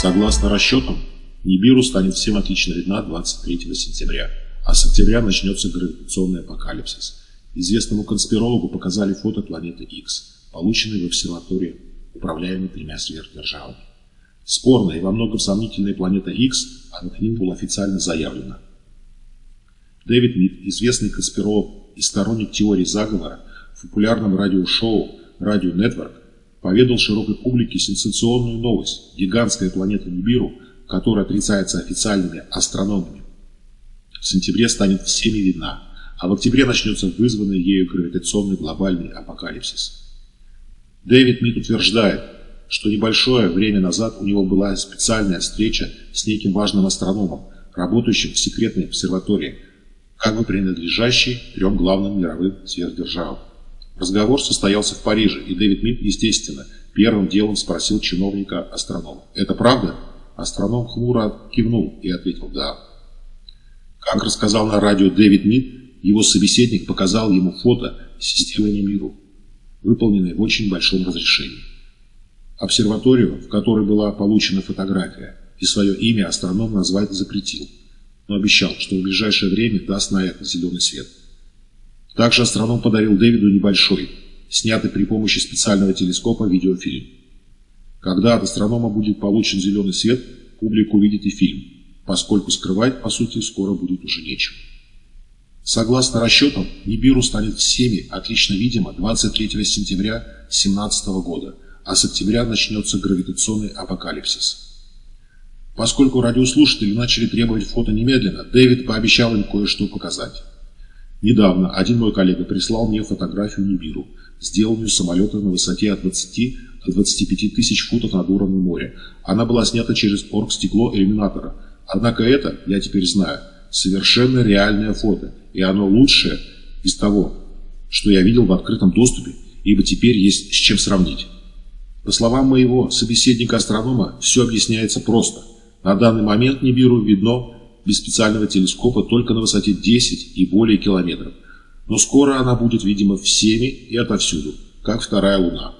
Согласно расчетам, Нибиру станет всем отлично видна 23 сентября, а с октября начнется гравитационный апокалипсис. Известному конспирологу показали фото планеты X, полученной в обсерватории, управляемой тремя сверхдержавами. Спорная и во многом сомнительная планета X, а над ним было официально заявлено. Дэвид Мид, известный конспиролог и сторонник теории заговора, в популярном радиошоу «Радио Нетворк» поведал широкой публике сенсационную новость. Гигантская планета Нибиру, которая отрицается официальными астрономами, в сентябре станет всеми видна, а в октябре начнется вызванный ею гравитационный глобальный апокалипсис. Дэвид Мид утверждает, что небольшое время назад у него была специальная встреча с неким важным астрономом, работающим в секретной обсерватории, как бы принадлежащей трем главным мировым сверхдержавам. Разговор состоялся в Париже, и Дэвид Мид, естественно, первым делом спросил чиновника-астронома. «Это правда?» Астроном хмуро кивнул и ответил «да». Как рассказал на радио Дэвид Мид, его собеседник показал ему фото системы Немиру, выполненной в очень большом разрешении. Обсерваторию, в которой была получена фотография, и свое имя астроном назвать запретил, но обещал, что в ближайшее время даст на это зеленый свет. Также астроном подарил Дэвиду небольшой, снятый при помощи специального телескопа видеофильм. Когда от астронома будет получен зеленый свет, публика увидит и фильм, поскольку скрывать, по сути, скоро будет уже нечего. Согласно расчетам, Нибиру станет всеми отлично видимо 23 сентября 2017 года, а с октября начнется гравитационный апокалипсис. Поскольку радиослушатели начали требовать фото немедленно, Дэвид пообещал им кое-что показать. Недавно один мой коллега прислал мне фотографию Нибиру, сделанную самолетом на высоте от 20 до 25 тысяч футов над уровнем моря. Она была снята через оргстекло иллюминатора. Однако это, я теперь знаю, совершенно реальное фото, и оно лучшее из того, что я видел в открытом доступе, ибо теперь есть с чем сравнить. По словам моего собеседника-астронома, все объясняется просто. На данный момент Нибиру видно без специального телескопа только на высоте 10 и более километров. Но скоро она будет видима всеми и отовсюду, как вторая Луна.